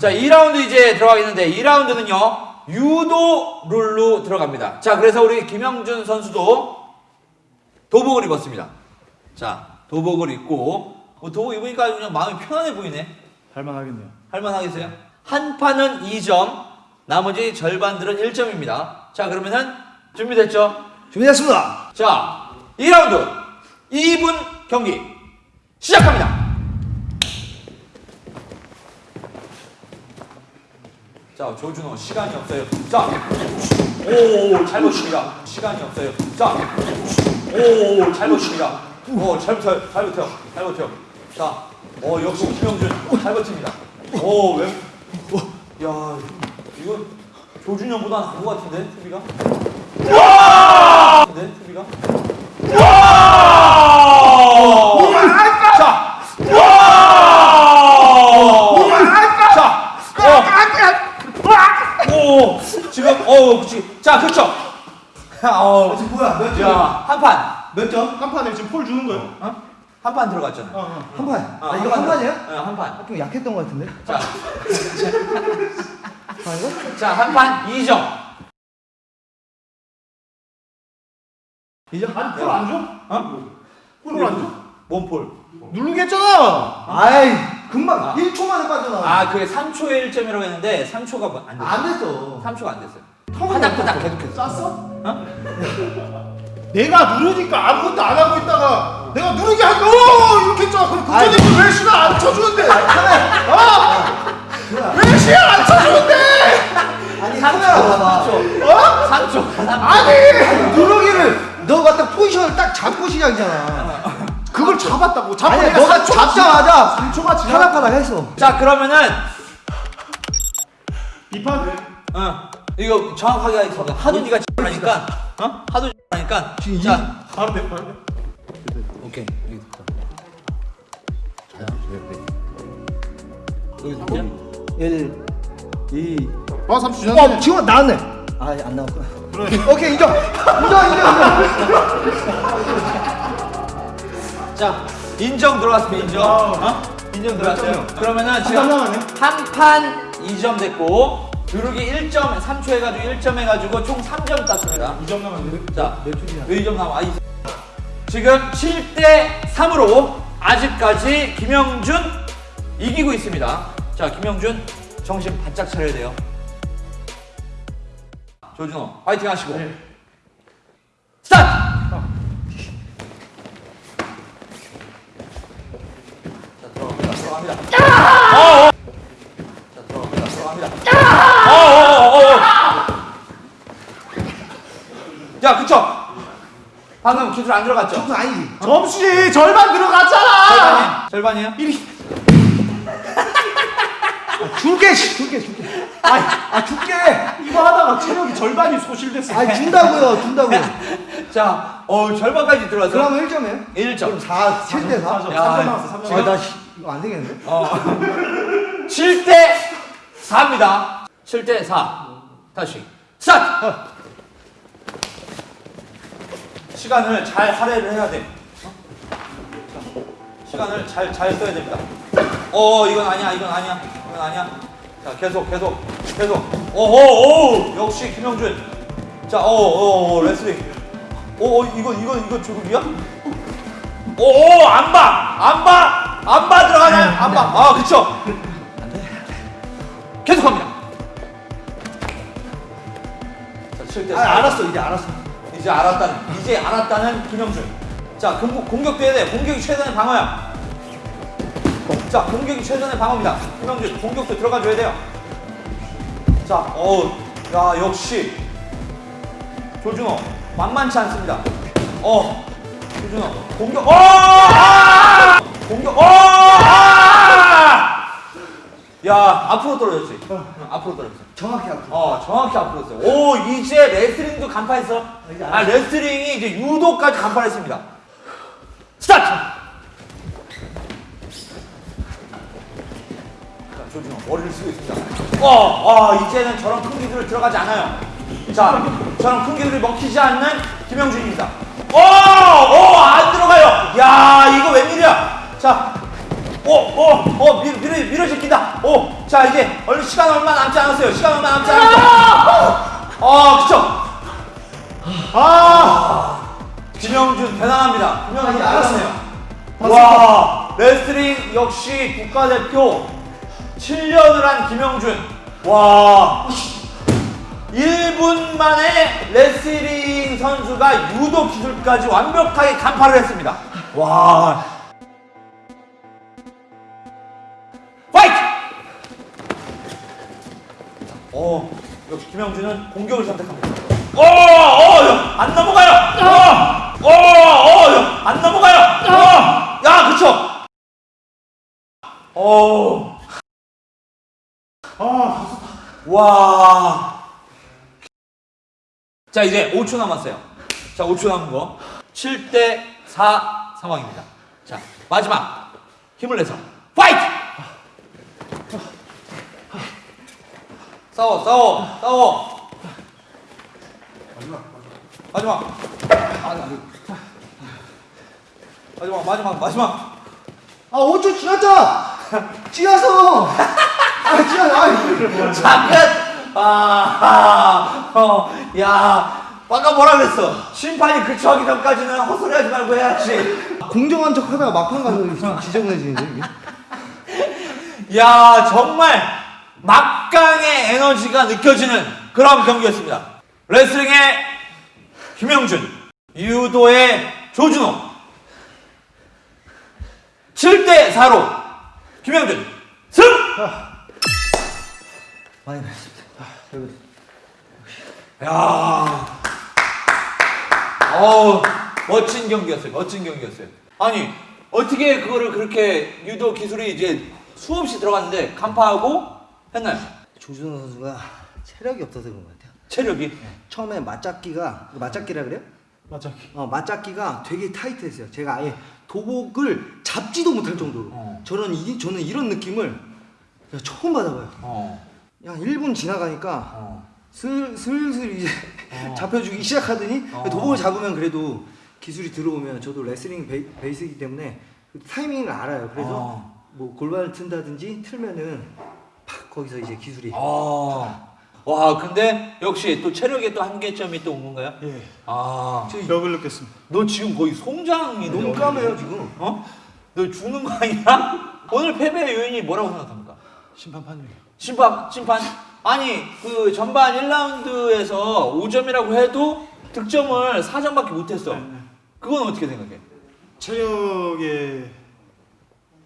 자, 2라운드 이제 들어가겠는데 2라운드는요. 유도 룰로 들어갑니다. 자, 그래서 우리 김영준 선수도 도복을 입었습니다. 자, 도복을 입고 뭐 도복 입으니까 그냥 마음이 편안해 보이네. 할만하겠네요. 할만하겠어요? 한 판은 2점, 나머지 절반들은 1점입니다. 자, 그러면은 준비됐죠? 준비됐습니다. 자, 2라운드 2분 경기 시작합니다. 자, 조준호 시간이 없어요. 자, 오, 잘 보십니다. 시간이 없어요. 자, 오, 잘 보십니다. 오, 잘 버텨요. 잘 버텨요. 잘 버텨요. 자, 어, 역시 김영준 잘 버팁니다. 오, 왜? 야, 이건 조준현보다 나은 것 같은데, 수비가? 근데 수비가? 자, 자, 어, 오, 어, 그렇지. 자, 그렇죠. 어, 지금 뭐야? 몇 점? 야, 한 판, 몇 점? 한 판에 지금 폴 주는 거예요? 어? 한 판 들어갔잖아. 어, 어. 한 판. 어, 아, 이거 한 판이에요? 어, 한 판. 좀 약했던 것 같은데? 자? 자, 한 판 2점. 이점? 아니 폴안 줘? 어? 폴안 줘? 몸폴. 누르게 했잖아. 아이, 금방 아. 1초 만에 빠져나와. 아, 그게 3초에 1점이라고 했는데 3초가 안 됐어. 안 됐어. 3초가 안 됐어요. 파닥파닥 계속했어. 쌌어? 어? 내가 누르니까 아무것도 안 하고 있다가 내가 누르게 하니까 어 이렇게 했잖아. 그럼 아이. 국장님은 왜 시간 안 쳐주는데? 어? 뭐야? 왜 시간 안 쳐주는데? 아니, 카메라 봐봐. 3초. 3초. 아니 누르기를 너가 딱 포지션을 딱 잡고 시작이잖아. 그걸 잡았다고. 잡고 아니, 내가 너가 3초가 잡자마자 3초가 지나. 파닥파닥 했어. 자, 그러면은 이판 돼. 어, 이거 정확하게 하겠습니다. 하도 네가 하니까, 어? 하도 하니까. 지금 자, 바로 돼. 바로 돼. 오케이. 여기 됐다. 여기 됐냐? 1, 2. 아 3초 어, 지났네. 지금 나왔네. 아, 안 나왔구나. 오케이, 인정. 인정, 인정, 인정. 자, 인정 들어갔습니다. 인정. 어? 인정 들어갔어요. 그러면은 판 지금 남았네. 한판 2점 됐고 두르기 1점, 3초 해가지고 1점 해가지고 총 3점 땄습니다. 2점 남았네. 자, 몇? 왜 2점 남아? 아, 이 지금 7대 3으로 아직까지 김영준 이기고 있습니다. 자, 김영준 정신 바짝 차려야 돼요. 조준호 파이팅 하시고 네. 스타트! 자, 들어갑니다. 들어갑니다. 어, 어. 자, 들어갑니다. 들어갑니다. 어, 어, 어, 어. 야, 그쵸? 방금 기술 안 들어갔죠? 점수 아니지. 점수지 절반 들어갔잖아. 절반이에요? 절반이에요? 1위. 줄게, 씨, 줄게, 줄게. 아, 아, 줄게. 이거 하다가 체력이 절반이 소실됐어. 아, 준다고요, 준다고요. 자, 어, 절반까지 들어갔어. 그러면 1점이에요? 1점. 그럼 4, 7대 4. 4점. 야, 3점 남았어. 3점. 아, 나 씨, 이거 안 되겠는데? 어. 7대 4입니다. 7대 4. 다시. 스타트! 시간을 잘 할애를 해야 돼. 어? 자, 시간을 잘, 잘 써야 됩니다. 어, 이건 아니야, 이건 아니야, 이건 아니야. 자, 계속, 계속, 계속. 오오, 오! 역시 김영준. 자, 오, 오, 오, 레슬링. 오, 오, 이건, 이건, 이건 조급이야? 오, 안 봐! 안 봐! 안 봐 들어가나요? 안 봐. 아, 그쵸? 계속 합니다. 자, 7대 아, 알았어, 이제 알았어. 이제 알았다는, 이제 알았다는 김영준. 자, 공격, 공격돼야 돼. 공격이 최선의 방어야. 자, 공격이 최선의 방어입니다. 김영준, 공격도 들어가줘야 돼요. 자, 어우, 야, 역시. 조준호, 만만치 않습니다. 어, 조준호, 공격, 어! 아! 공격, 어! 아! 야, 앞으로 떨어졌지. 응, 앞으로 떨어졌어. 정확히 앞으로. 어, 정확히 앞으로 했어요. 오, 이제 레슬링도 간파했어. 이제 아, 알았어. 레슬링이 이제 유도까지 간파했습니다. 스타트! 자, 조준호, 머리를 쓰고 있습니다. 어, 어, 이제는 저런 큰 기술을 들어가지 않아요. 자, 저런 큰 기술이 먹히지 않는 김영준입니다. 오, 오, 안 들어가요. 야, 이거 웬일이야. 자, 오, 오, 오, 밀, 밀어, 밀어제낀다. 오, 자 이제 얼른 시간 얼마 남지 않았어요. 시간 얼마 남지 않았어요. 어, 그쵸. 아 김영준 대단합니다. 김영준 아니, 알았어요. 잘하네요. 와 레슬링 역시 국가대표 7년을 한 김영준. 와 1분 만에 레슬링 선수가 유도 기술까지 완벽하게 간파를 했습니다. 와 어 역시 김영준은 공격을 선택합니다. 어, 어, 안 넘어가요. 어, 어, 어, 안 넘어가요. 어, 야, 그쵸. 어, 아, 와. 자, 이제 5초 남았어요. 자, 5초 남은 거. 7대 4 상황입니다. 자, 마지막. 힘을 내서. fight! 싸워, 싸워, 싸워. 마지막. 마지막, 마지막, 마지막. 아 5초 지났잖아 지났어 아 지났어 아 잠깐! 아, 아, 어, 야, 아까 뭐라 그랬어? 심판이 그쳐하기 전까지는 헛소리 하지 말고 해야지. 공정한 척 하다가 막판 가서 지저분해지는데 이게 야, 정말 막강의 에너지가 느껴지는 그런 경기였습니다. 레슬링의 김영준, 유도의 조준호. 7대 4로 김영준 승! 많이 했습니다 야, 어우, 멋진 경기였어요. 멋진 경기였어요. 아니, 어떻게 그거를 그렇게 유도 기술이 이제 수없이 들어갔는데 간파하고 했나요? 조준호 선수가 체력이 없어서 그런 것 같아요 체력이. 처음에 맞잡기가 맞잡기라 그래요? 맞아. 어, 맞잡기가 되게 타이트했어요. 제가 아예 도복을 잡지도 못할 정도로. 어. 저는 이 저는 이런 느낌을 처음 받아봐요. 어, 한 1분 지나가니까 어. 슬, 슬슬 이제 어. 잡혀주기 시작하더니 어. 도복을 잡으면 그래도 기술이 들어오면 저도 레슬링 베이, 베이스이기 때문에 그 타이밍을 알아요. 그래서 어. 뭐 골반을 튼다든지 틀면은 팍 거기서 이제 기술이 아, 와, 근데 역시 또 체력의 또 한계점이 또 온 건가요? 예. 아, 벽을 느꼈습니다. 너 지금 거의 송장이 너무 까매요 지금. 어? 너 죽는 거 아니야? 오늘 패배의 요인이 뭐라고 생각합니까? 심판 판정이요. 심판, 심판. 아니, 그 전반 1라운드에서 5점이라고 해도 득점을 4점밖에 못했어. 네, 네. 그건 어떻게 생각해? 체력의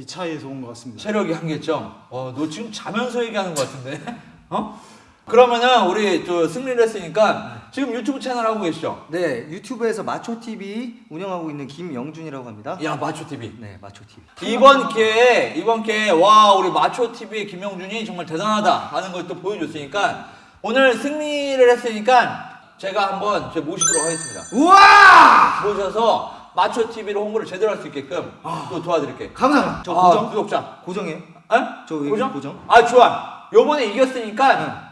이 차이에서 온 것 같습니다. 체력이 한계점. 어, 너 지금 자면서 얘기하는 것 같은데? 어? 그러면은 우리 또 승리를 했으니까 지금 유튜브 채널 하고 계시죠? 네 유튜브에서 마초 TV 운영하고 있는 김영준이라고 합니다. 야, 마초 TV. 네 마초 TV. 이번 기회에 이번 기회에 와 우리 마초 TV의 김영준이 정말 대단하다 하는 걸 또 보여줬으니까 오늘 승리를 했으니까 제가 한번 제 모시도록 하겠습니다. 우와! 모셔서 마초 TV를 홍보를 제대로 할 수 있게끔 또 도와드릴게. 감사합니다. 저 아, 고정 구독자. 고정이에요. 에? 저 고정? 고정. 아 좋아. 요번에 이겼으니까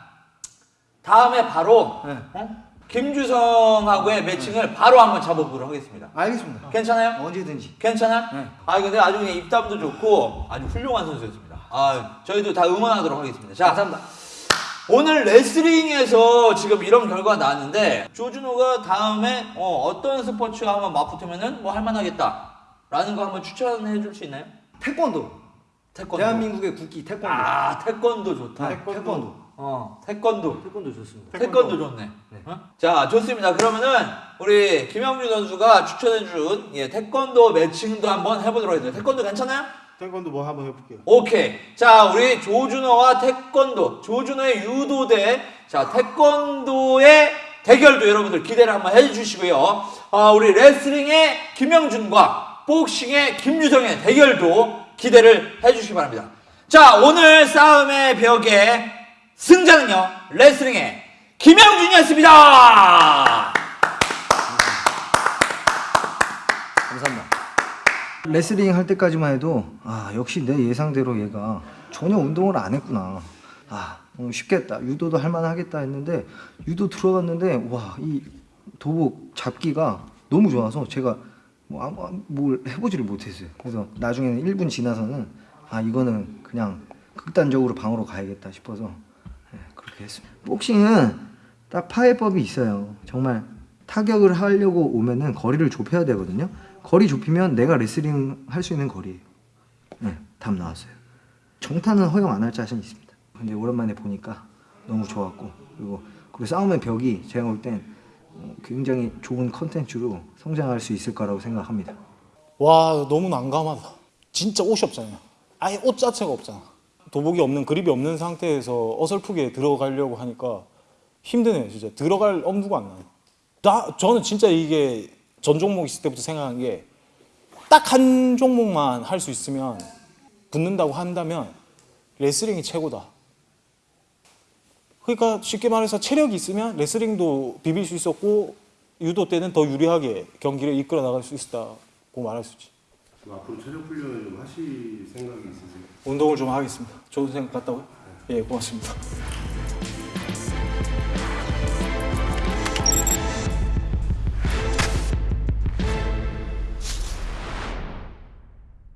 다음에 바로 네. 어? 김주성하고의 매칭을 바로 한번 잡아보도록 하겠습니다. 알겠습니다. 괜찮아요? 언제든지. 괜찮아? 네. 아 근데 아주 그냥 입담도 좋고 아주 훌륭한 선수였습니다. 아 저희도 다 응원하도록 하겠습니다. 자 감사합니다. 오늘 레슬링에서 지금 이런 결과가 나왔는데 조준호가 다음에 어, 떤 스포츠와 한번 맞붙으면은 뭐 할만하겠다 라는 거 한번 추천해 줄 수 있나요? 태권도. 태권도. 대한민국의 국기 태권도. 아 태권도 좋다. 아, 태권도. 태권도. 어 태권도. 태권도 좋습니다. 태권도 좋네. 어? 자 좋습니다. 그러면은 우리 김영준 선수가 추천해 준 예, 태권도 매칭도 한번 해보도록 하겠습니다. 태권도 괜찮아요? 태권도 뭐 한번 해볼게요. 오케이. 자, 우리 조준호와 태권도, 조준호의 유도대, 자, 태권도의 대결도 여러분들 기대를 한번 해주시고요. 어, 우리 레슬링의 김영준과 복싱의 김유정의 대결도 기대를 해주시기 바랍니다. 자, 오늘 싸움의 벽의 승자는요, 레슬링의 김영준이었습니다! 감사합니다. 레슬링 할 때까지만 해도 아 역시 내 예상대로 얘가 전혀 운동을 안 했구나. 아 어, 쉽겠다. 유도도 할만하겠다 했는데 유도 들어갔는데 와 이 도복 잡기가 너무 좋아서 제가 뭐 아무 뭘 해보지를 못했어요. 그래서 나중에는 1분 지나서는 아 이거는 그냥 극단적으로 방으로 가야겠다 싶어서 예, 그렇게 했습니다. 복싱은 딱 파해법이 있어요. 정말 타격을 하려고 오면은 거리를 좁혀야 되거든요. 거리 좁히면 내가 레슬링 할 수 있는 거리예요. 네, 답 나왔어요. 정타는 허용 안 할 자신 있습니다. 근데 오랜만에 보니까 너무 좋았고 그리고 그 싸움의 벽이 제가 볼땐 어, 굉장히 좋은 컨텐츠로 성장할 수 있을 거라고 생각합니다. 와 너무 난감하다 진짜 옷이 없잖아요 아예 옷 자체가 없잖아 도복이 없는 그립이 없는 상태에서 어설프게 들어가려고 하니까 힘드네요 진짜 들어갈 엄두가 안 나요 나 저는 진짜 이게 전 종목 있을 때부터 생각한 게 딱 한 종목만 할 수 있으면 붙는다고 한다면 레슬링이 최고다 그러니까 쉽게 말해서 체력이 있으면 레슬링도 비빌 수 있었고 유도 때는 더 유리하게 경기를 이끌어 나갈 수 있었다고 말할 수 있지. 앞으로 체력 훈련을 좀 하실 생각이 있으세요? 운동을 좀 하겠습니다. 좋은 생각 같다고요? 예, 고맙습니다.